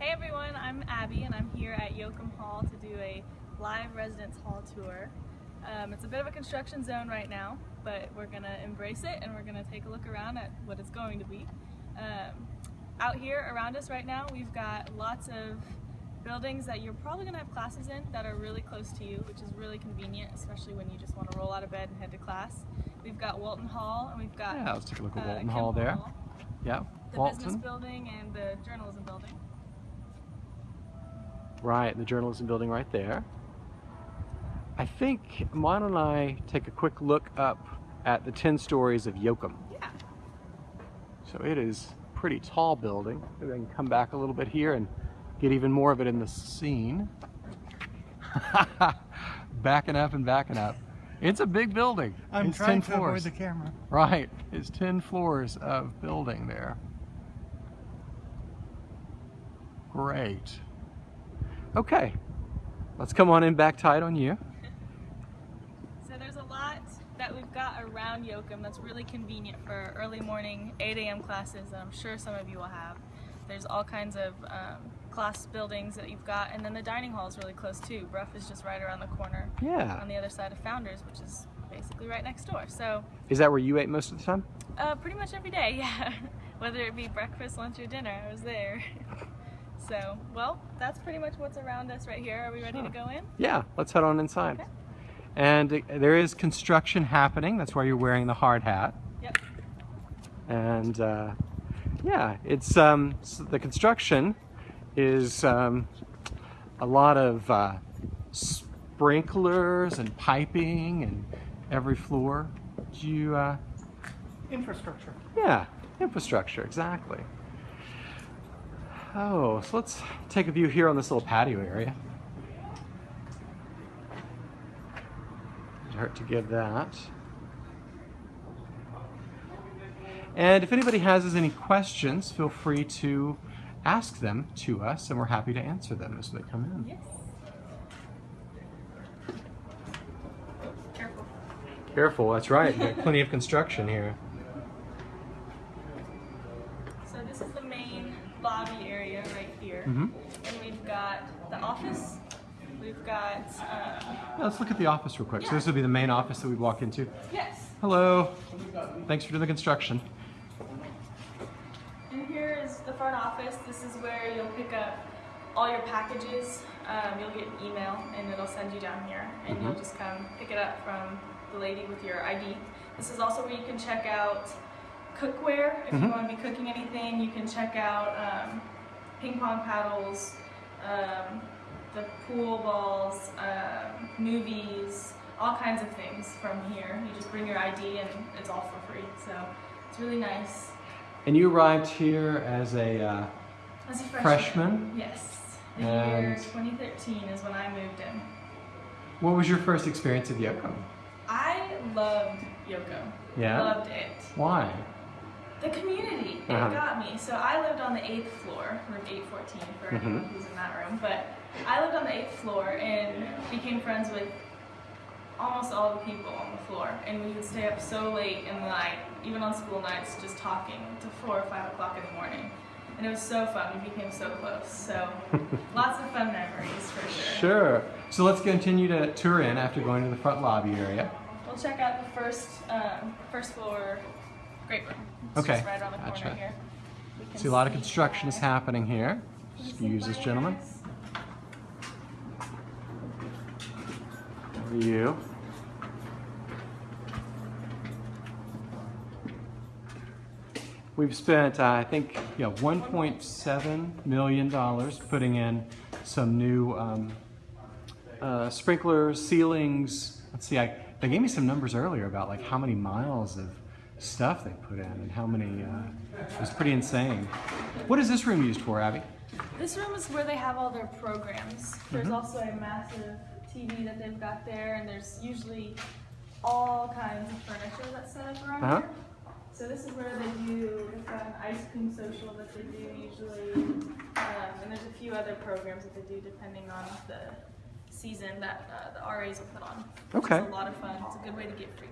Hey everyone, I'm Abby and I'm here at Yocum Hall to do a live residence hall tour. Um, it's a bit of a construction zone right now, but we're going to embrace it and we're going to take a look around at what it's going to be. Um, out here around us right now, we've got lots of buildings that you're probably going to have classes in that are really close to you, which is really convenient, especially when you just want to roll out of bed and head to class. We've got Walton Hall and we've got Yeah, let's take a look at uh, Walton Kimpel Hall there. Hall, Yeah, the business Walton. building and the journalism building. Right, the journalism building right there. I think, Mon don't I take a quick look up at the 10 stories of Yocum. Yeah. So it is a pretty tall building. Maybe I can come back a little bit here and get even more of it in the scene. backing up and backing up. It's a big building. I'm it's trying 10 to floors. avoid the camera. Right, it's 10 floors of building there. Great. Okay, let's come on in back tight on you. So there's a lot that we've got around Yocum that's really convenient for early morning 8 a.m. classes that I'm sure some of you will have. There's all kinds of um, class buildings that you've got and then the dining hall is really close too. Brough is just right around the corner Yeah. on the other side of Founders which is basically right next door. So Is that where you ate most of the time? uh, pretty much every day, yeah. Whether it be breakfast, lunch, or dinner, I was there. so, well, that's pretty much what's around us right here. Are we ready to go in? Yeah, let's head on inside. Okay. And there is construction happening. That's why you're wearing the hard hat. Yep. And uh, yeah, it's um, s the construction is um, a lot of uh, sprinklers and piping and every floor. Do you? Uh, Infrastructure. yeah, infrastructure exactly. Oh, so let's take a view here on this little patio area. Doesn't hurt to give that. And if anybody has any questions, feel free to ask them to us, and we're happy to answer them as they come in. Yes. Careful. Careful, that's right. We've got plenty of construction here. So this is the main lobby area right here. hmm And we've got the office. We've got, um, Let's look at the office real quick. So this would be the main office that we walk into. yes. Hello. Thanks for doing the construction. And here is the front office. This is where you'll pick up all your packages. Um, you'll get an email and it'll send you down here and you'll Mhm. just come pick it up from the lady with your ID. This is also where you can check out cookware. If you Mhm. want to be cooking anything, you can check out um, ping pong paddles, um, the pool balls, um, movies, all kinds of things from here. You just bring your ID and it's all for free. So it's really nice. And you arrived here as a uh, As a freshman. freshman. Yes. The year 2013 is when I moved in. What was your first experience of Yocum? I loved Yoko. Yeah? Loved it. Why? The community, it Uh-huh. got me. So I lived on the eighth floor, room 814 for anyone who's in that room. But I lived on the eighth floor and became friends with almost all the people on the floor. And we would stay up so late in the night, even on school nights, just talking to four or five o'clock in the morning. And it was so fun. We became so close. So lots of fun memories for sure. Sure. So let's continue to tour in after going to the front lobby area. We'll check out the first um, first floor great room. It's Okay, right around the corner gotcha. here. We can See a lot of construction is happening here. Excuse us, gentlemen. You? We've spent, uh, I think, yeah, 1.7 million dollars putting in some new um, uh, sprinklers, ceilings. Let's see, I, they gave me some numbers earlier about like how many miles of stuff they put in and how many. Uh, it was pretty insane. What is this room used for, Abby? This room is where they have all their programs. There's Mhm. also a massive TV that they've got there, and there's usually all kinds of furniture that's set up around Uh-huh. here. So this is where they do, they've an ice cream social that they do usually, um, and there's a few other programs that they do depending on the season that uh, the RAs will put on. Okay. a lot of fun. It's a good way to get free.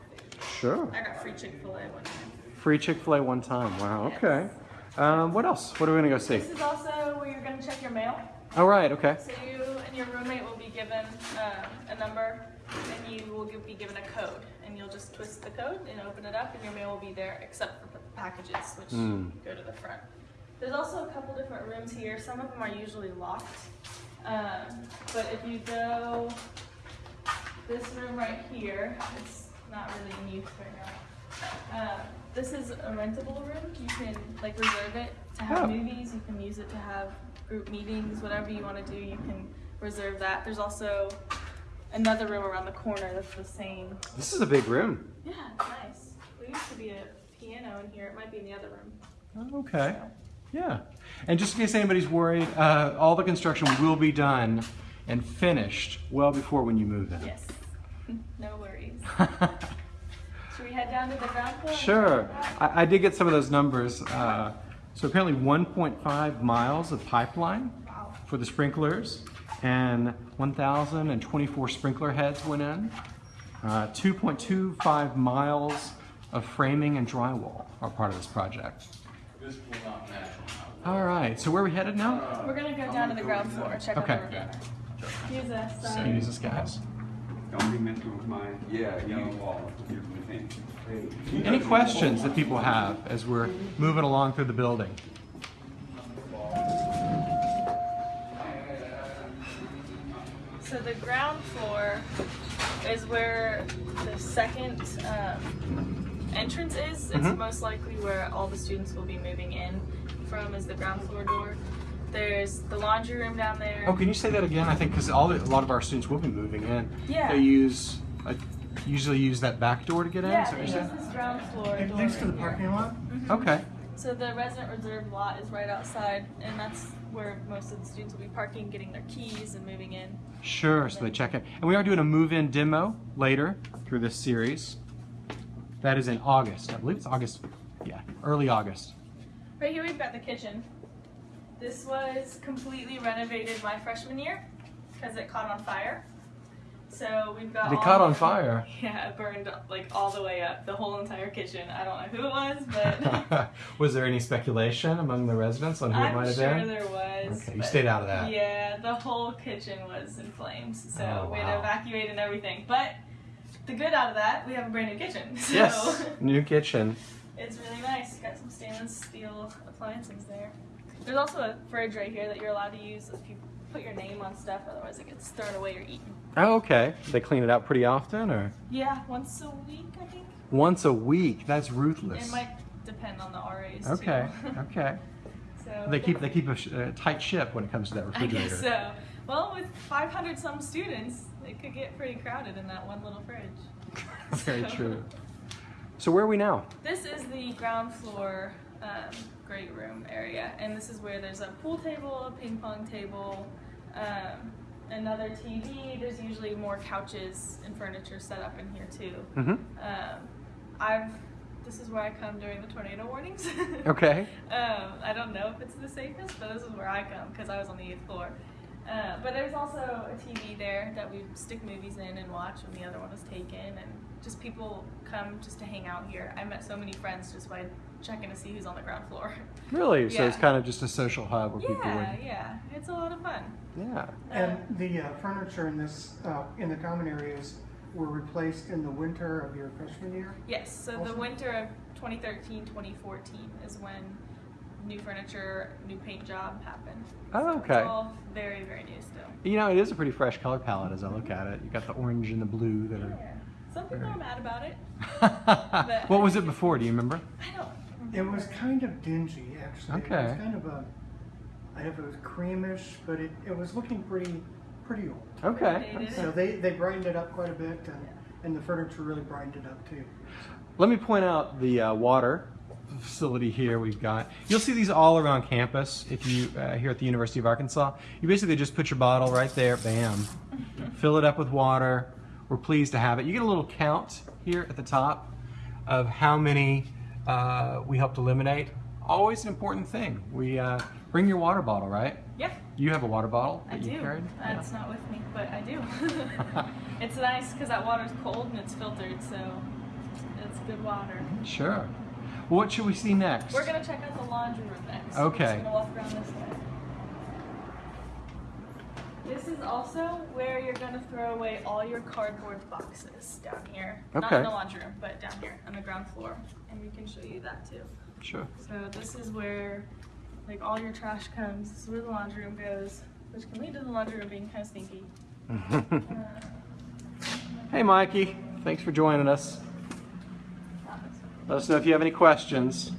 Sure. I got free Chick-fil-A one time. Free Chick-fil-A one time. Wow. Yes. Okay. Um, what else? What are we gonna go see? This is also where you're gonna check your mail. All right. Okay. So you and your roommate will be given um, a number, and you will give, be given a code, and you'll just twist the code and open it up, and your mail will be there, except for the packages, which Mm. go to the front. There's also a couple different rooms here. Some of them are usually locked, um, but if you go this room right here, it's not really in use right now. Um, this is a rentable room. You can like reserve it to have Oh. movies. You can use it to have group meetings, whatever you want to do. You can reserve that. There's also another room around the corner that's the same. This is a big room. Yeah, it's nice. There used to be a piano in here. It might be in the other room. Okay. Yeah. And just in case anybody's worried, uh, all the construction will be done and finished well before when you move in. Yes. no worries. Should we head down to the ground floor? Sure. check it out? I, I did get some of those numbers. Uh, so apparently 1.5 miles of pipeline Wow. for the sprinklers and 1,024 sprinkler heads went in. Uh, 2.25 miles of framing and drywall are part of this project. This will not match. All right, so where are we headed now? We're gonna go down to the ground floor check Okay. out the room. Use us. So use this, guys. Don't be messing with my Yeah, yellow you- wall. Here's. Any questions that people have as we're moving along through the building? So the ground floor is where the second um, entrance is. It's Mhm. most likely where all the students will be moving in from is the ground floor door. There's the laundry room down there. Oh, can you say that again? I think because all the, a lot of our students will be moving in. Yeah. They use uh, usually use that back door to get in. Yeah, is that they use this ground floor Right door Next to the right here. parking lot? Okay. So the resident reserve lot is right outside, and that's where most of the students will be parking, getting their keys, and moving in. Sure. So they check in, and we are doing a move-in demo later through this series. That is in August. I believe it's August. Yeah, early August. Right here we've got the kitchen. This was completely renovated my freshman year because it caught on fire. So we've got. They all caught on fire. Yeah, it burned like all the way up, the whole entire kitchen. I don't know who it was, but was there any speculation among the residents on who it I'm might have sure been? there was. Okay, you stayed out of that. Yeah, the whole kitchen was in flames, so Oh, we had to evacuate and everything. But the good out of that, we have a brand new kitchen. So Yes, new kitchen. it's really nice. Got some stainless steel appliances there. There's also a fridge right here that you're allowed to use if you put your name on stuff, otherwise it gets thrown away or eaten. Oh, okay. They clean it out pretty often, or Yeah, once a week, I think. once a week. That's ruthless. It might depend on the RAs. Okay. Too. Okay. so They keep they keep a, a uh, tight ship when it comes to that refrigerator. I guess so. Well, with 500 some students, it could get pretty crowded in that one little fridge. Very So- true. So where are we now? This is the ground floor um, great room area, and this is where there's a pool table, a ping pong table, um, another TV. There's usually more couches and furniture set up in here too. Mm-hmm. Um, I've this is where I come during the tornado warnings. Okay. Um, I don't know if it's the safest, but this is where I come because I was on the eighth floor. Uh, but there's also a TV there that we stick movies in and watch when the other one was taken, and just people come just to hang out here. I met so many friends just by checking to see who's on the ground floor. Really? So it's kind of just a social hub where people yeah, would. yeah, it's a lot of fun. Yeah. And the uh, furniture in this, uh, in the common areas were replaced in the winter of your freshman year? Yes, so the winter of 2013 2014 is when new furniture, new paint job happened. Oh, So okay. It's all very, very new still. You know, it is a pretty fresh color palette as I look at it. You got the orange and the blue that Yeah. Some people Very- are mad about it. what was it before? Do you remember? I don't. It was kind of dingy, actually. It Okay. was kind of a, I don't know if it was creamish, but it, it was looking pretty, pretty old. Okay. They So they, they brightened it up quite a bit, and, and the furniture really brightened it up too. Let me point out the uh, water facility here we've got. You'll see these all around campus if you uh, here at the University of Arkansas. You basically just put your bottle right there, bam, fill it up with water. We're pleased to have it. You get a little count here at the top of how many uh, we helped eliminate. Always an important thing. We uh, bring your water bottle, right? Yeah, You have a water bottle I that you do. carried. Uh, It's not with me, but I do. it's nice because that water's cold and it's filtered, so it's good water. Sure. What should we see next? We're gonna check out the laundry room next. Okay. We're just gonna walk around this is also where you're gonna throw away all your cardboard boxes down here. Not in the laundry room, but down here on the ground floor. And we can show you that too. Sure. So this is where like all your trash comes. This is where the laundry room goes, which can lead to the laundry room being kind of stinky. Uh, hey, Mikey. Thanks for joining us. not this one. Let us know if you have any questions.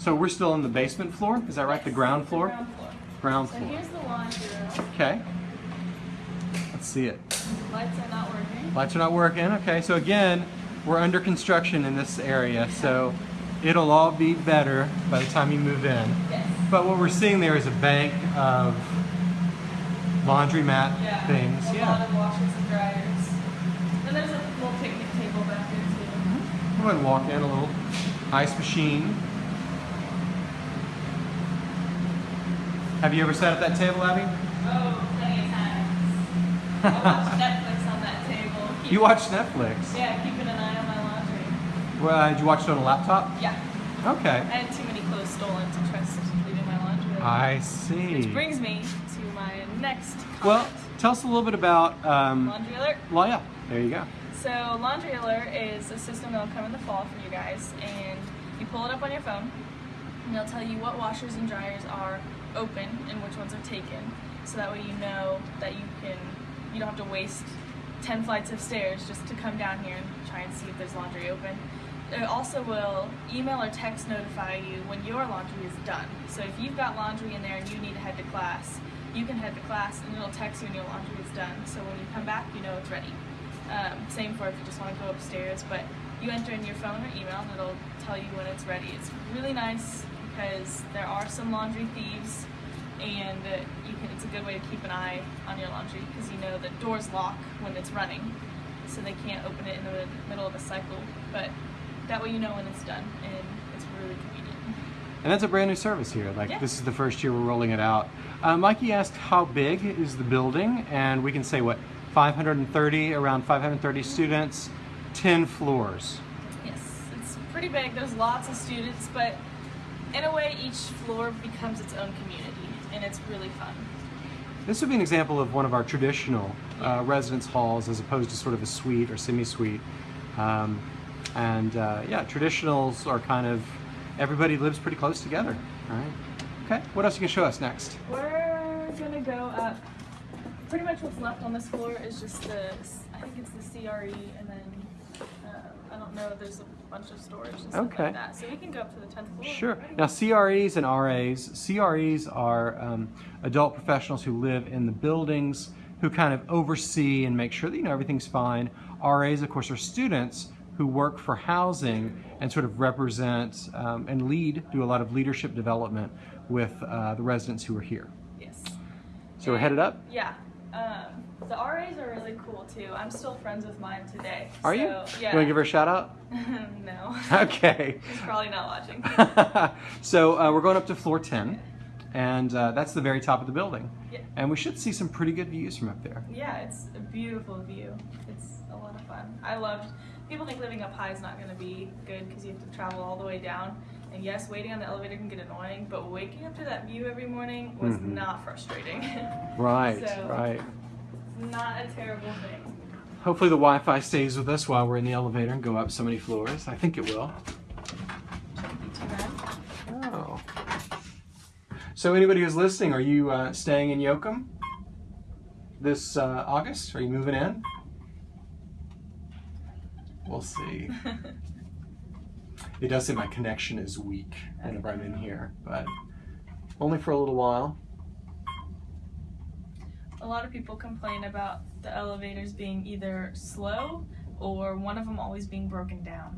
So we're still on the basement floor? Is that right? The ground floor? Ground floor. Ground So floor. here's the laundry room. Okay. Let's see it. Lights are not working. Lights are not working. Okay, so again, we're under construction in this area, so it'll all be better by the time you move in. Yes. But what we're seeing there is a bank of laundromat Yeah. things. A lot Yeah. of washers and dryers. And there's a little picnic table back there too. Mm-hmm. Go ahead and walk in a little ice machine. Have you ever sat at that table, Abby? Oh, plenty of times. I watch Netflix on that table. Keep- You watch Netflix. Yeah, keeping an eye on my laundry. Well, uh, did you watch it on a laptop? Yeah. Okay. I had too many clothes stolen to trust leaving my laundry. I see. Which brings me to my next comment. Well, tell us a little bit about. Um, laundry alert. well, yeah. There you go. So Laundry Alert is a system that'll come in the fall for you guys, and you pull it up on your phone, and it'll tell you what washers and dryers are open and which ones are taken. So that way you know that you can, you don't have to waste ten flights of stairs just to come down here and try and see if there's laundry open. It also will email or text notify you when your laundry is done. So if you've got laundry in there and you need to head to class, you can head to class and it'll text you when your laundry is done. So when you come back, you know it's ready. Um, same for if you just want to go upstairs, but you enter in your phone or email and it'll tell you when it's ready. It's really nice because there are some laundry thieves and you can, it's a good way to keep an eye on your laundry because you know the doors lock when it's running so they can't open it in the middle of a cycle but that way you know when it's done and it's really convenient. And that's a brand new service here. Like Yeah. this is the first year we're rolling it out. Uh, Mikey asked how big is the building, and we can say what 530, around 530 students, 10 floors. Yes, it's pretty big. There's lots of students, but in a way, each floor becomes its own community, and it's really fun. This would be an example of one of our traditional uh, residence halls, as opposed to sort of a suite or semi-suite. Um, and uh, yeah, traditionals are kind of everybody lives pretty close together. All right. Okay. What else you can show us next? We're gonna go up. Pretty much what's left on this floor is just the, I think it's the CRE, and then uh, I don't know. If there's a bunch of storage and stuff Okay. like that. So we can go up to the tenth floor. Sure. Now, CREs and RAs. CREs are um, adult professionals who live in the buildings, who kind of oversee and make sure that you know everything's fine. RAs, of course, are students who work for housing and sort of represent um, and lead, do a lot of leadership development with uh, the residents who are here. Yes. So we're headed up. Yeah. Um, the RAs are really cool too. I'm still friends with mine today. Are so, you? Yeah. You want to give her a shout out? no. Okay. She's probably not watching. so uh, we're going up to floor 10, and uh, that's the very top of the building. Yeah. And we should see some pretty good views from up there. Yeah, it's a beautiful view. It's a lot of fun. I loved. People think living up high is not going to be good because you have to travel all the way down. And yes, waiting on the elevator can get annoying, but waking up to that view every morning was Mhm. not frustrating. Right, So- right. not a terrible thing. Hopefully the Wi-Fi stays with us while we're in the elevator and go up so many floors. I think it will. Shouldn't be too bad. Oh. So anybody who's listening, are you uh, staying in Yocum this uh, August? Are you moving in? We'll see. It does say my connection is weak whenever I'm in here, but only for a little while. a lot of people complain about the elevators being either slow or one of them always being broken down.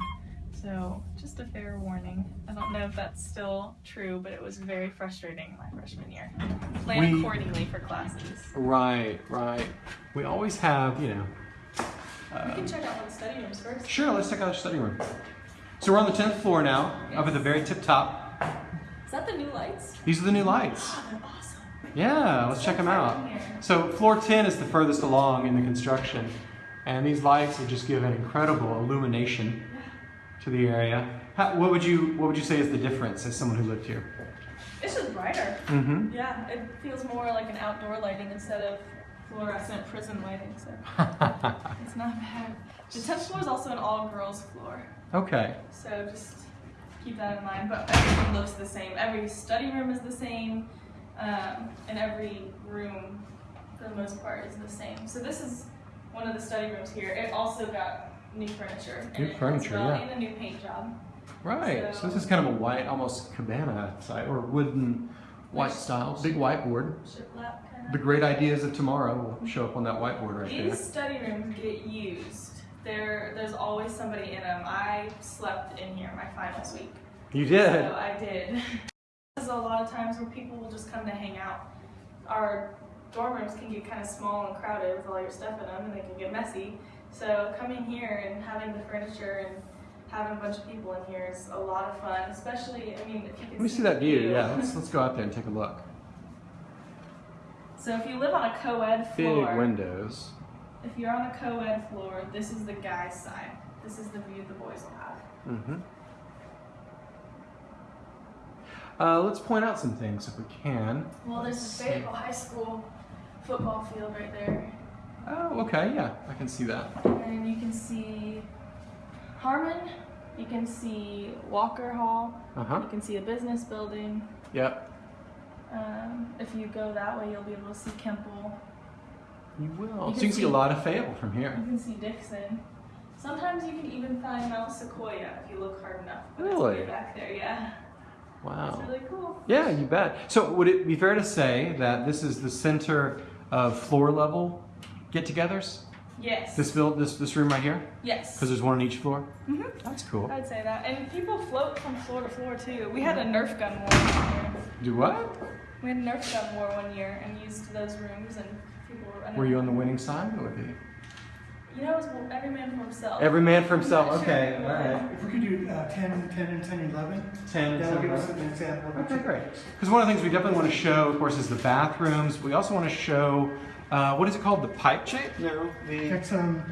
So, just a fair warning. I don't know if that's still true, but it was very frustrating my freshman year. Plan We- accordingly for classes. Right, right. We always have, you know. We Uh, can check out the study rooms first. sure, let's check out the study room. So we're on the 10th floor now, up at the very tip top. Is that the new lights? These are the new lights. Oh, they're awesome. Yeah, let's check them out. So floor 10 is the furthest along in the construction. And these lights will just give an incredible illumination to the area. How, what would you What would you say is the difference as someone who lived here? It's just brighter. Mm-hmm. Yeah, it feels more like an outdoor lighting instead of fluorescent prison lighting, so it's not bad. The 10th floor is also an all girls floor, okay. so just keep that in mind. But everything looks the same. Every study room is the same, um, and every room, for the most part, is the same. So this is one of the study rooms here. It also got new furniture. New it furniture, well, yeah. And a new paint job. Right. So, So- this is kind of a white, almost cabana site or wooden white style, big whiteboard. Shiplap kind of. The great ideas of tomorrow will show up on that whiteboard right These there. These study rooms get used. There, there's always somebody in them. I slept in here my finals week. You did. So I did. There's a lot of times where people will just come to hang out. Our dorm rooms can get kind of small and crowded with all your stuff in them, and they can get messy. So coming here and having the furniture and having a bunch of people in here is a lot of fun. Especially, I mean, if you can Let me see that the view. Yeah, let's let's go out there and take a look. so if you live on a co-ed Big floor, windows. If you're on a co-ed floor, this is the guys' side. This is the view the boys will have. Mm-hmm. Uh, let's point out some things if we can. Well, there's the. Fayetteville High School football field right there. Oh, okay. Yeah, I can see that. And you can see Harmon, you can see Walker Hall, Uh huh. you can see a business building. Yep. Um, if you go that way, you'll be able to see Kimpel. You will. You so can you can see a lot of Fable from here. You can see Dixon. Sometimes you can even find Mount Sequoyah if you look hard enough. But Really? It's way back there, yeah. Wow. It's really cool. Yeah, you bet. So would it be fair to say that this is the center of floor level get-togethers? Yes. This build, this this room right here, yes. because there's one on each floor. hmm That's cool. I'd say that. And people float from floor to floor too. We had a Nerf gun war one year. Do what? We had a Nerf gun war one year and used those rooms and were you on the winning side or the? You know, it was every man for himself. Every man for himself. I'm sure. Okay, all right. If we could do uh, 10, 10, and 10, 11, Ten. that'll give us an example. of Okay, great. Because one of the things we definitely want to show, of course, is the bathrooms. We also want to show, uh, what is it called? The pipe shape? No, the It's um,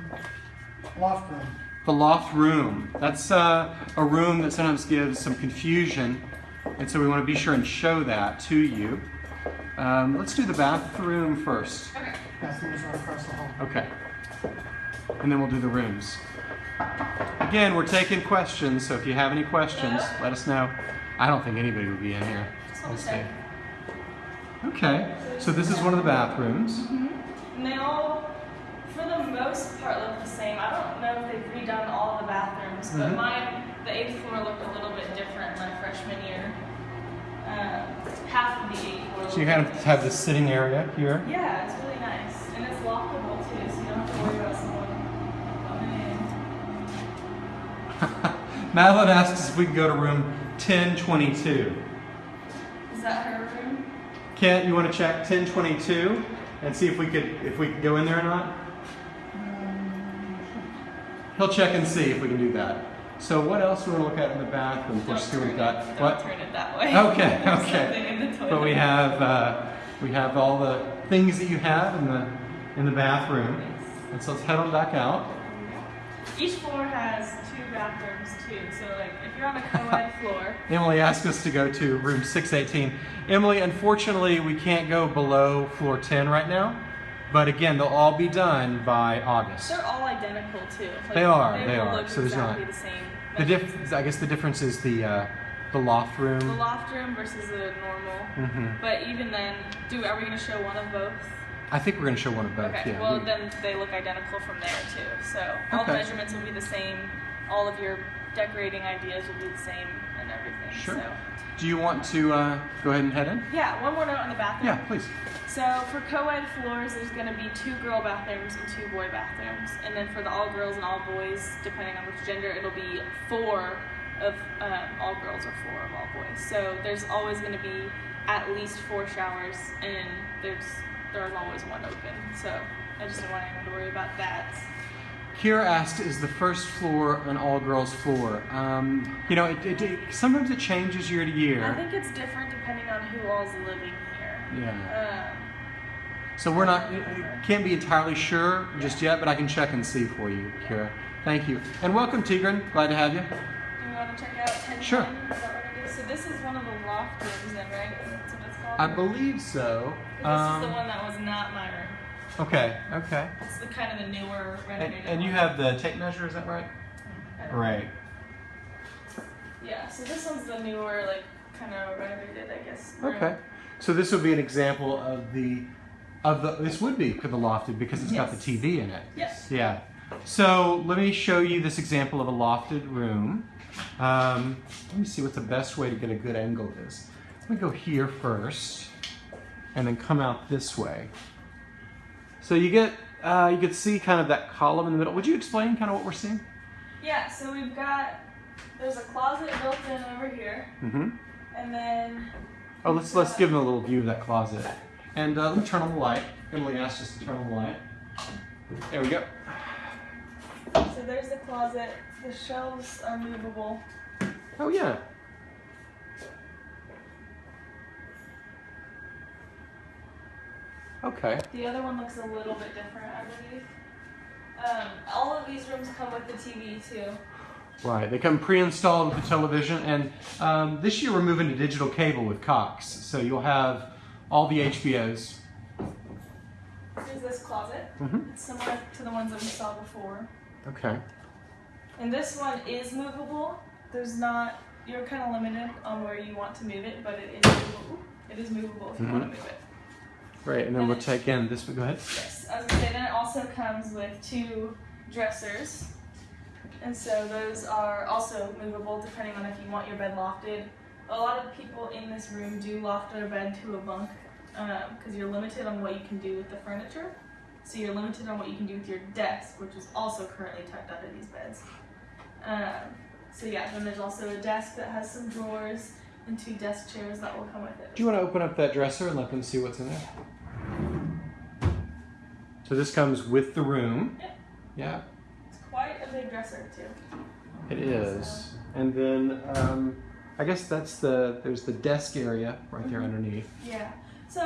loft room. the loft room. That's uh, a room that sometimes gives some confusion, and so we want to be sure and show that to you. Um, let's do the bathroom first. Okay. Bathroom is right across the hall. Okay. And then we'll do the rooms. Again, we're taking questions, so if you have any questions, let us know. I don't think anybody would be in here. Just We'll want to see. Okay, so this is one of the bathrooms. And they all, for the most part, look the same. I don't know if they've redone all the bathrooms, but Mhm. mine, the eighth floor looked a little bit different my freshman year. Um, half of the eighth floor. So you kind of have the sitting area here. Yeah, it's really nice, and it's lockable too, so you don't have to worry about someone coming in. Madeline asks if we can go to room 1022. Is that her room? Kent, you want to check 1022 and see if we could if we could go in there or not? He'll check and see if we can do that. So what else do we want to look at in the bathroom? Don't we've got it, what? Turn it that way. Okay, okay. But we have uh, we have all the things that you have in the in the bathroom. And so let's head on back out. Each floor has two bathrooms too. So like if you're on a co-ed floor, Emily asked us to go to room 618. Emily, unfortunately, we can't go below floor 10 right now. But again, they'll all be done by August. they're all identical too. Like, They are, they will are. So there's not- the same. The diff- I guess the difference is the uh, the loft room. The loft room versus the normal. hmm But even then, do are we going to show one of both? I think we're going to show one of both. Okay. Yeah. well, we- then they look identical from there too. So all Okay. the measurements will be the same. All of your decorating ideas will be the same and everything. Sure. So Do you want to uh, go ahead and head in? yeah, one more note on the bathroom. Yeah, please. So for co-ed floors, there's going to be two girl bathrooms and two boy bathrooms, and then for the all girls and all boys, depending on which gender, it'll be four of um, all girls or four of all boys. So there's always going to be at least four showers, and there's there's always one open. So I just didn't want anyone to worry about that. Kira asked, "Is the first floor an all-girls floor?" Um, you know, it, it, it- sometimes it changes year to year. I think it's different depending on who all's living here. Yeah. Um, So we're not, can't be entirely sure just yet, but I can check and see for you, Kira. Thank you. And welcome, Tigran. Glad to have you. Do you want to check out 1010? Sure. Is that what it is? So this is one of the loft rooms then, right? That's what it's called? I believe so. This is the Um, one that was not my room. okay, okay. It's the kind of the newer And, renovated and you have the tape measure, is that right? Right. Yeah, so this one's the newer, like, kind of renovated, I guess. room. Okay. So this would be an example of the, of the, this would be for the lofted because it's got the TV in it. Yes. Yeah. So let me show you this example of a lofted room. Um, let me see what the best way to get a good angle is. Let me go here first, and then come out this way. So you get, uh, you can see kind of that column in the middle. Would you explain kind of what we're seeing? Yeah, so we've got, there's a closet built in over here, Mm-hmm. and then, Oh, let's let's give them a little view of that closet. And uh, let me turn on the light. Emily asked us to turn on the light. There we go. so there's the closet. The shelves are movable. Oh yeah. Okay. The other one looks a little bit different, I believe. Um, all of these rooms come with the TV too. Right. They come pre-installed with the television, and um, this year we're moving to digital cable with Cox, so you'll have all the HBOs. Here's this closet. Mhm. It's similar to the ones that we saw before. Okay. And this one is movable. There's not, you're kind of limited on where you want to move it, but it is movable. It is movable if you want to move it. Great. And then we'll take in this. But go ahead. Yes, I was gonna say, then it also comes with two dressers. And so those are also movable depending on if you want your bed lofted. A lot of people in this room do loft their bed to a bunk because you're limited on what you can do with the furniture. So you're limited on what you can do with your desk, which is also currently tucked under these beds. Um, so yeah, then there's also a desk that has some drawers and two desk chairs that will come with it. Do you want to open up that dresser and let them see what's in there? So this comes with the room. Yep. Yeah. It's quite a big dresser too. It is. And then um, I guess that's the there's the desk area right there Mhm. underneath. Yeah. So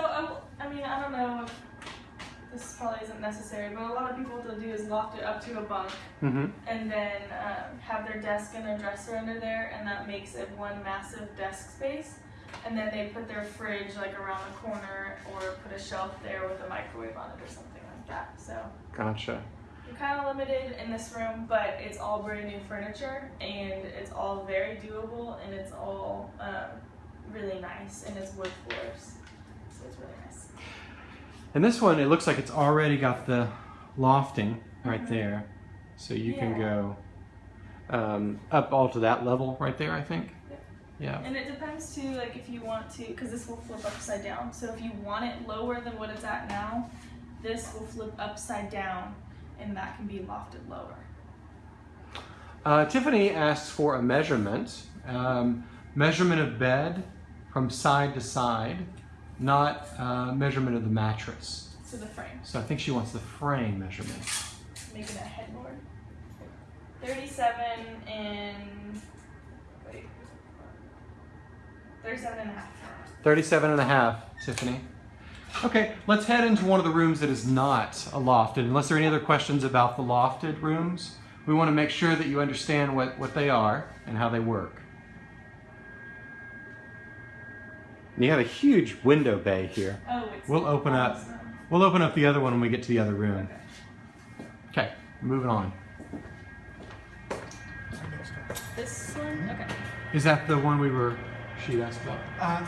I mean, I don't know if this probably isn't necessary, but a lot of people what they'll do is loft it up to a bunk Mm-hmm. and then um, have their desk and their dresser under there, and that makes it one massive desk space. And then they put their fridge like around the corner, or put a shelf there with a microwave on it, or something like that. So Gotcha. you're kind of limited in this room, but it's all brand new furniture, and it's all very doable, and it's all um, really nice, and it's wood floors, so it's really nice. And this one, it looks like it's already got the lofting right Mhm. there, so you can go um, up all to that level right there. I think. Yep. Yeah. And it depends too, like if you want to, because this will flip upside down. So if you want it lower than what it's at now, this will flip upside down, and that can be lofted lower. Uh, Tiffany asks for a measurement, um, measurement of bed from side to side, not uh, measurement of the mattress. So the frame, So I think she wants the frame measurement. making a headboard. 37 and wait, 37 and a half. 37 and a half, Tiffany. Okay, let's head into one of the rooms that is not a lofted. Unless there are any other questions about the lofted rooms, we want to make sure that you understand what, what they are and how they work. And you have a huge window bay here. Oh, it's We'll open up. We'll open up the other one when we get to the other room. Okay. Okay, moving on. This one, okay. Is that the one we were, she asked about? Uh,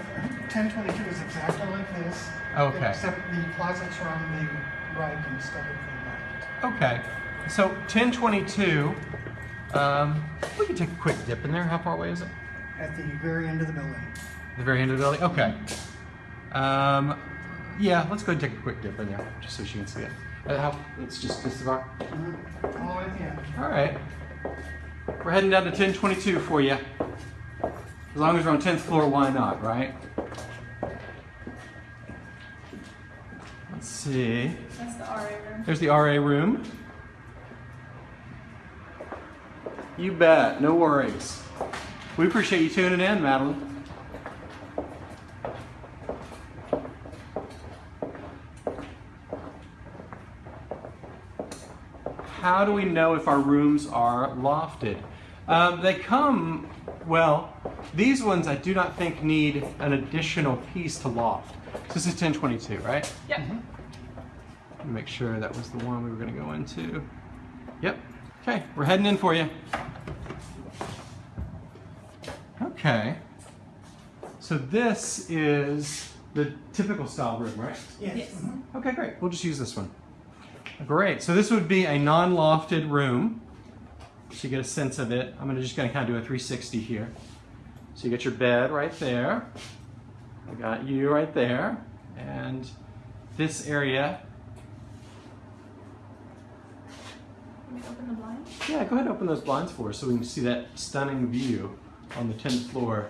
ten twenty-two is exactly like this. Okay. Except the closets are on the right instead of the left. Okay, so 1022, um, we can take a quick dip in there. How far away is it? At the very end of the building. The very end of the building? Okay. Um, yeah, let's go and take a quick dip in there, just so she can see it. Uh, how, it's just this far? Mhm. All the way at the end. All right. We're heading down to 1022 for you. As long as we're on 10th floor, why not, right? Let's see. That's the RA room. There's the RA room. You bet, no worries. We appreciate you tuning in, Madeline. How do we know if our rooms are lofted? Um, they come, well, these ones I do not think need an additional piece to loft. So this is 1022, right? Yep. Let me Make sure that was the one we were going to go into. Yep. Okay, we're heading in for you. Okay. So this is the typical style room, right? Yes. Okay, great. We'll just use this one. Great. So this would be a non-lofted room. So you get a sense of it. I'm gonna just gonna kind of do a 360 here. So you get your bed right there. I got you right there. And this area, Can we open the blind? yeah, go ahead and open those blinds for us so we can see that stunning view on the 10th floor.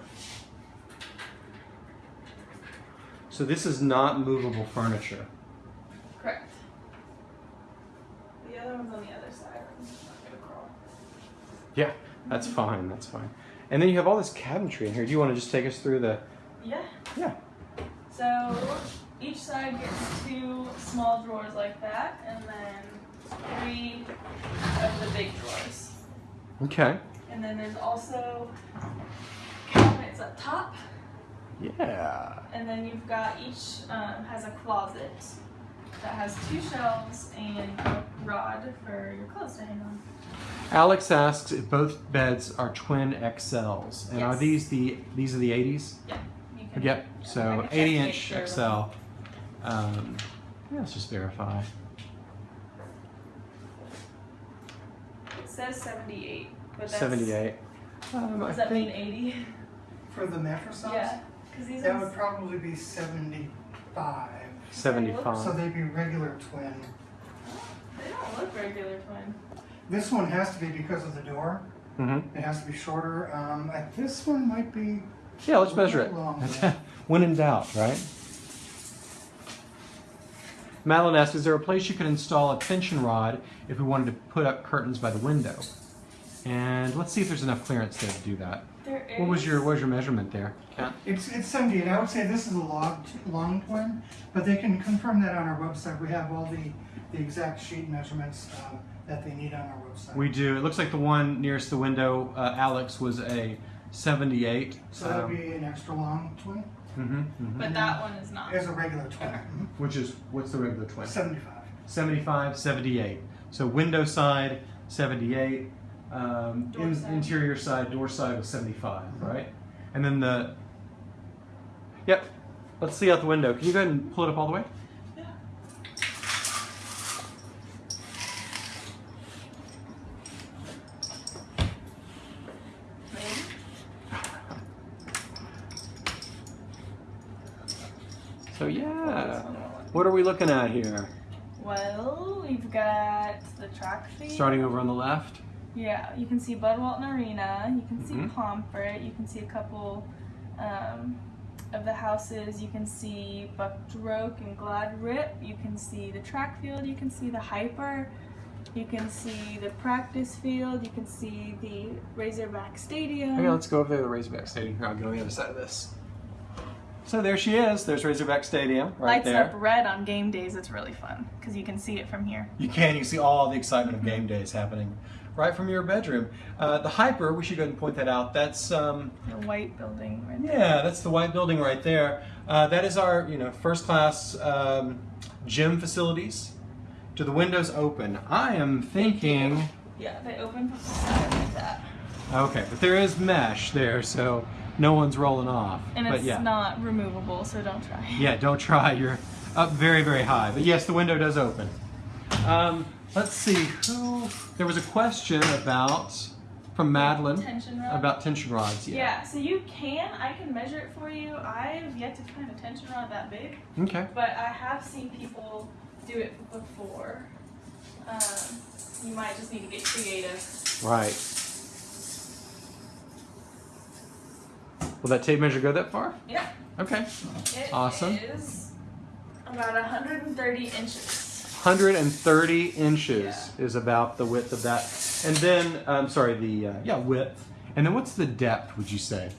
So this is not movable furniture. Correct. The other one's on the other side. I'm just not gonna crawl. Yeah, that's fine. That's fine. And then you have all this cabinetry in here. Do you want to just take us through the? Yeah. Yeah. So each side gets two small drawers like that, and then three of the big drawers. Okay. And then there's also cabinets up top, Yeah. and then you've got each um, has a closet that has two shelves and a rod for your clothes to hang on. Alex asks if both beds are twin XLs, and are these the these are the 80s? Yeah. You can, Yep. So can check to 80 inch sure. XL. Um, yeah, let's just verify. It says 78, but that's 78. Um, I Does that mean 80? For the mattress size? yeah. These That ones. would probably be seventy-five. 75. So they'd be regular twin. They don't look regular twin. This one has to be because of the door. hmm It has to be shorter. Um, this one might be, Yeah, let's measure it. When in doubt, right? Madeline asks, is there a place you could install a tension rod if we wanted to put up curtains by the window? And let's see if there's enough clearance there to do that. There is. What was your what was your measurement there? Kat? it's, it's seventy-eight. I would say this is a log, long twin, but they can confirm that on our website. We have all the, the exact sheet measurements, um, that they need on our website. We do. It looks like the one nearest the window, uh, Alex, was a 78. So that would be an extra long twin. hmm hmm But that one is not. Here's a regular twin. Mhm. Which is, what's the regular twin? Seventy-five. 75, 78. So window side, 78. Um, in, side. interior side, door side was 75, right? And then the. Yep. Let's see out the window. Can you go ahead and pull it up all the way? Yeah. So yeah. What are we looking at here? Well, we've got the track feed. Starting over on the left. Yeah, you can see Bud Walton Arena. You can see Mhm. Pomfret. You can see a couple um, of the houses. You can see Buck Droke and Glad Rip. You can see the track field. You can see the HPER. You can see the practice field. You can see the Razorback Stadium. Okay, let's go over there to the Razorback Stadium. Here, I'll get on the other side of this. So there she is. There's Razorback Stadium right Lights there. up red on game days. It's really fun because you can see it from here. You can. You see all the excitement of game days happening right from your bedroom. Uh, the HPER, we should go ahead and point that out. That's um, The white building right there. yeah, that's the white building right there. Uh, that is our you know first class um, gym facilities. Do the windows open? I am thinking. Yeah, they open from the side like that. Okay, but there is mesh there, so no one's rolling off. And but it's yeah. not removable, so don't try. Yeah, don't try. You're up very, very high. But yes, the window does open. Um, let's see who. There was a question about from Madeline Tension about tension rods. Yeah. Yeah. so you can. I can measure it for you. I've yet to find a tension rod that big, Okay. but I have seen people do it before. Um, you might just need to get creative. Right. Will that tape measure go that far? Yeah. Okay. It Awesome. is about 130 inches. 130 inches Yeah. is about the width of that, and then I'm sorry, the uh, yeah width, and then what's the depth? Would you say?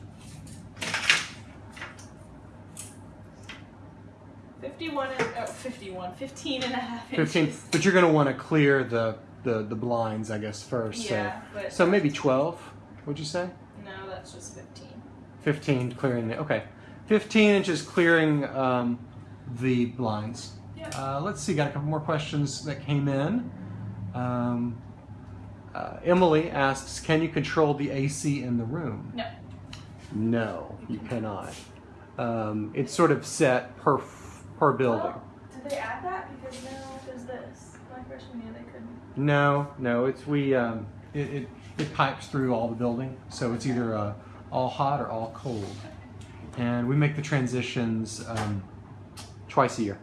51 and, oh, 51, 15 and a half 15. inches. But you're going to want to clear the the, the blinds, I guess, first. Yeah, so, but- so maybe 12, would you say? No, that's just 15. 15 clearing the, okay. 15 inches clearing um, the blinds. Uh, let's see, got a couple more questions that came in. Um, uh, Emily asks, can you control the AC in the room? No. No, you cannot. Um, it's sort of set per, per building. Did they add that? Because now there's this. My freshman year they couldn't. No, no, it's we. Um, it, it it pipes through all the building, so it's either uh, all hot or all cold, and we make the transitions um, twice a year.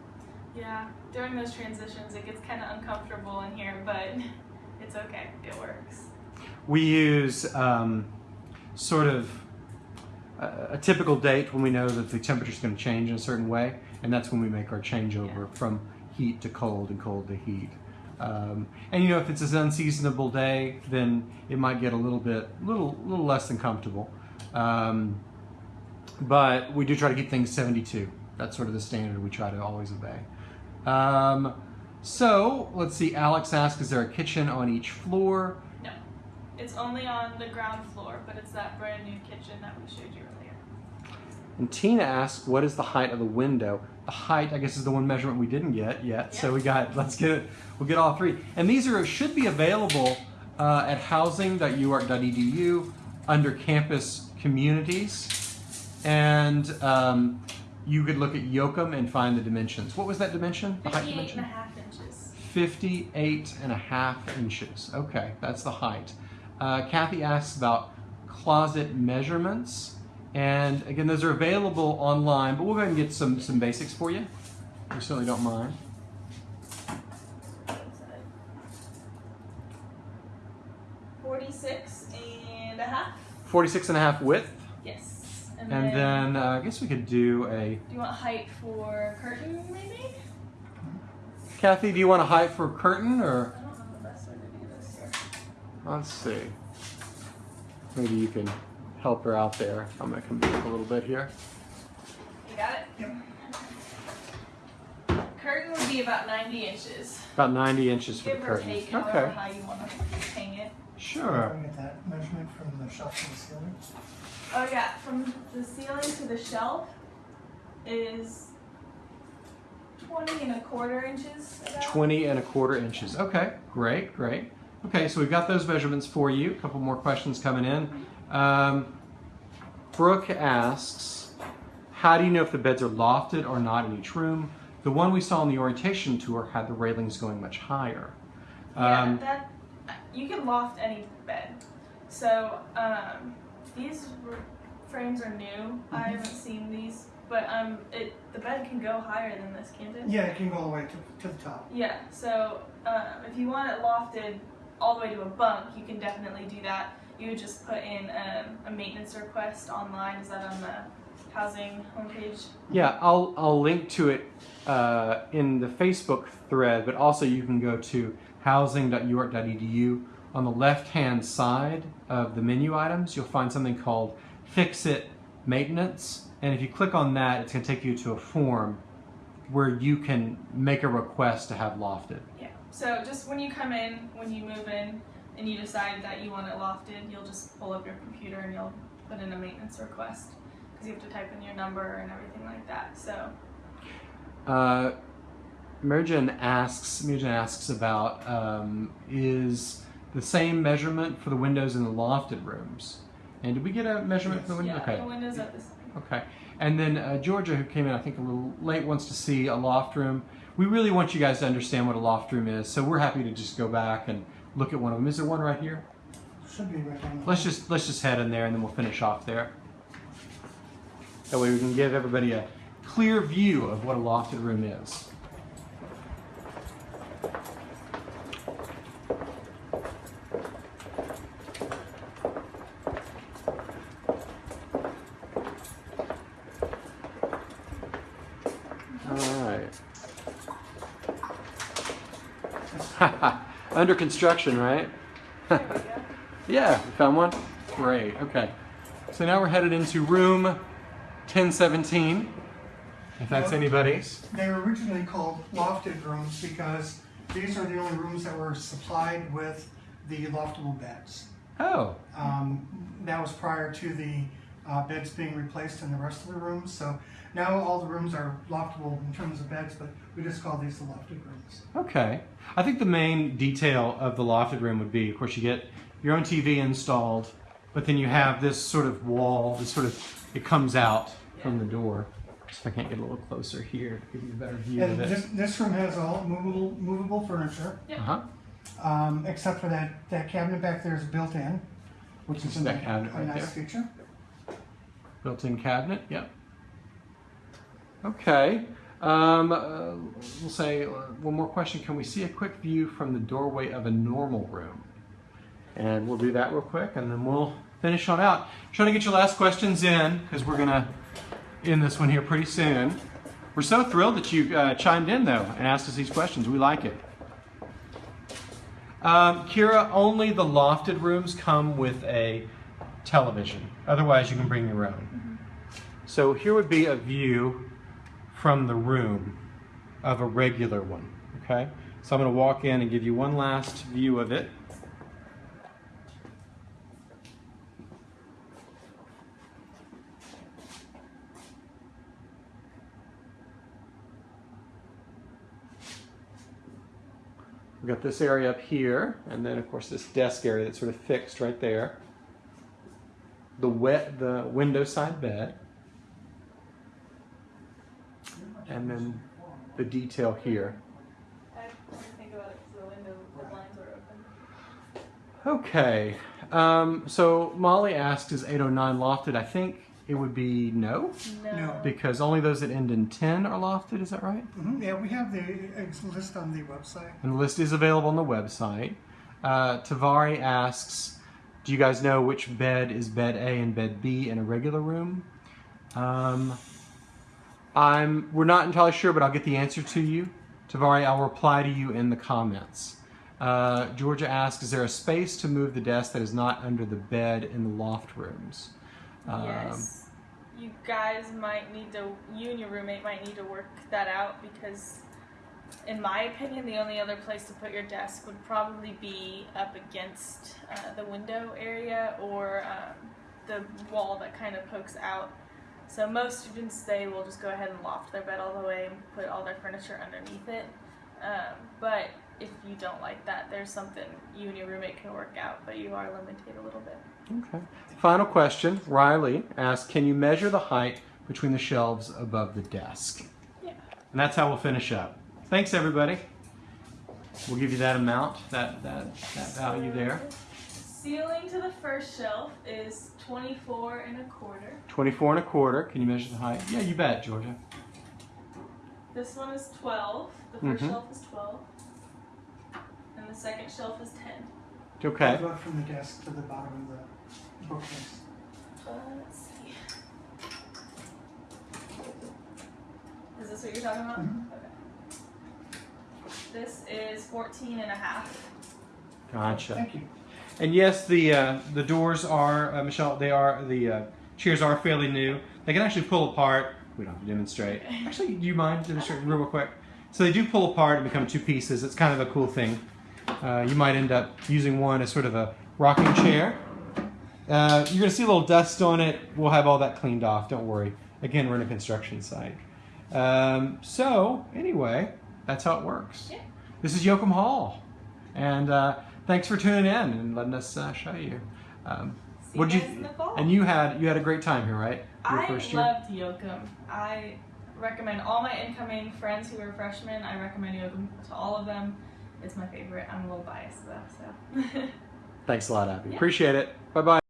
Yeah, during those transitions it gets kind of uncomfortable in here, but it's okay. It works. We use um, sort of a, a typical date when we know that the temperature is going to change in a certain way, and that's when we make our changeover Yeah. from heat to cold and cold to heat. Um, and you know, if it's an unseasonable day, then it might get a little bit, little, little less than comfortable. Um, but we do try to keep things 72. That's sort of the standard we try to always obey. Um, so let's see. Alex asked, "Is there a kitchen on each floor?" No, it's only on the ground floor, but it's that brand new kitchen that we showed you earlier. And Tina asked, "What is the height of the window?" The height, I guess, is the one measurement we didn't get yet. So we got. Let's get it. We'll get all three. And these are should be available uh, at housing.uark.edu under campus communities, and um, you could look at Yocum and find the dimensions. What was that dimension? The height 58 dimension. and a half inches. 58 and a half inches. Okay, that's the height. Uh, Kathy asks about closet measurements. And again, those are available online, but we'll go ahead and get some, some basics for you. We certainly don't mind. Forty-six and a half. 46 and a half width. Yes. And then uh, I guess we could do a. Do you want height for curtain, maybe? Kathy, do you want a height for curtain or? I don't know the best way to do this here. Let's see. Maybe you can help her out there. I'm going to come back a little bit here. You got it? Yep. Curtain would be about 90 inches. About 90 inches for Give the curtain. take, however Okay, sure. Can we get that measurement from the shelf to the ceiling? Oh yeah, from the ceiling to the shelf is 20 and a quarter inches. About. 20 and a quarter inches. Okay, great, great. Okay, so we've got those measurements for you. A couple more questions coming in. Um, Brooke asks, how do you know if the beds are lofted or not in each room? The one we saw on the orientation tour had the railings going much higher. Yeah, Um, that you can loft any bed. So um, these frames are new. I haven't seen these, but um, it the bed can go higher than this, can't it? Yeah, it can go all the way to, to the top. Yeah. So um, if you want it lofted all the way to a bunk, you can definitely do that. You would just put in um, a maintenance request online. Is that on the housing homepage? Yeah, I'll, I'll link to it uh, in the Facebook thread, but also you can go to housing.uark.edu. On the left hand side of the menu items, you'll find something called Fix It Maintenance. And if you click on that, it's going to take you to a form where you can make a request to have lofted. Yeah. So just when you come in, when you move in, and you decide that you want it lofted, you'll just pull up your computer and you'll put in a maintenance request because you have to type in your number and everything like that. So Uh, Merjan asks, Merjan asks about um, is the same measurement for the windows in the lofted rooms? And did we get a measurement for the window? yeah, okay. the windows are the same. Okay. And then uh, Georgia, who came in, I think, a little late, wants to see a loft room. We really want you guys to understand what a loft room is, so we're happy to just go back and look at one of them. Is there one right here? Should be right on the. Let's just let's just head in there, and then we'll finish off there. That way, we can give everybody a clear view of what a lofted room is. All right. Under construction, right? There we go. Yeah, we found one. Great. Okay. So now we're headed into room 1017. If that's anybody's. They were originally called lofted rooms because these are the only rooms that were supplied with the loftable beds. Oh, Um, that was prior to the uh, beds being replaced in the rest of the rooms. So now all the rooms are loftable in terms of beds, but we just call these the lofted rooms. okay. I think the main detail of the lofted room would be, of course, you get your own TV installed, but then you have this sort of wall, this sort of, it comes out from the door. If I can't get a little closer here to give you a better view And of this, it. this room has all movable, movable furniture, Yeah. Uh-huh. um, except for that, that cabinet back there is built in, which is Is a, that cabinet a right nice there? feature. Built-in cabinet, yep. Okay. Um, uh, we'll say uh, one more question. Can we see a quick view from the doorway of a normal room? And we'll do that real quick, and then we'll finish on out. Trying to get your last questions in because we're gonna end this one here pretty soon. We're so thrilled that you uh, chimed in though and asked us these questions. We like it. Um, Kira, only the lofted rooms come with a television. Otherwise, you can bring your own. Mm-hmm. So here would be a view from the room of a regular one. Okay? So I'm going to walk in and give you one last view of it. We've got this area up here, and then of course this desk area that's sort of fixed right there. The wet, the window side bed, and then the detail here. I have to think about it because the window, the blinds are open. Okay, um, so Molly asked, "Is 809 lofted?" I think it would be no, No. because only those that end in 10 are lofted. Is that right? Mhm, Yeah, we have the list on the website. And the list is available on the website. Uh, Tavari asks, "Do you guys know which bed is bed A and bed B in a regular room?" Um, I'm. We're not entirely sure, but I'll get the answer to you. Tavari, I'll reply to you in the comments. Uh, Georgia asks, "Is there a space to move the desk that is not under the bed in the loft rooms?" Um, yes. You guys might need to, you and your roommate might need to work that out because, in my opinion, the only other place to put your desk would probably be up against uh, the window area or um, the wall that kind of pokes out. So most students, they will just go ahead and loft their bed all the way and put all their furniture underneath it. Um, but if you don't like that, there's something you and your roommate can work out, but you are limited a little bit. Okay. Final question. Riley asks, "Can you measure the height between the shelves above the desk?" Yeah. And that's how we'll finish up. Thanks, everybody. We'll give you that amount, that that that value there. Ceiling to the first shelf is 24 and a quarter. 24 and a quarter. Can you measure the height? Yeah, you bet, Georgia. This one is 12. The 1st Mhm. shelf is 12. And the second shelf is 10. Okay. Go from the desk to the bottom of the bookcase. Uh, let's see. Is this what you're talking about? Mhm. Okay. This is 14 and a half. Gotcha. Thank you. And yes, the uh, the doors are uh, Michelle. They are the uh, chairs are fairly new. They can actually pull apart. We don't have to demonstrate. Actually, do you mind demonstrating real quick? So they do pull apart and become two pieces. It's kind of a cool thing. Uh, you might end up using one as sort of a rocking chair. Uh, you're gonna see a little dust on it. We'll have all that cleaned off. Don't worry. Again, we're in a construction site. Um, so anyway, that's how it works. Yeah. This is Yocum Hall, and uh, thanks for tuning in and letting us uh, show you. Um, See what'd you you in the fall. and you had you had a great time here, right? Your I first year. loved Yocum. I recommend all my incoming friends who are freshmen. I recommend Yocum to all of them. It's my favorite. I'm a little biased though, so. Thanks a lot, Abby. Yeah. Appreciate it. Bye bye.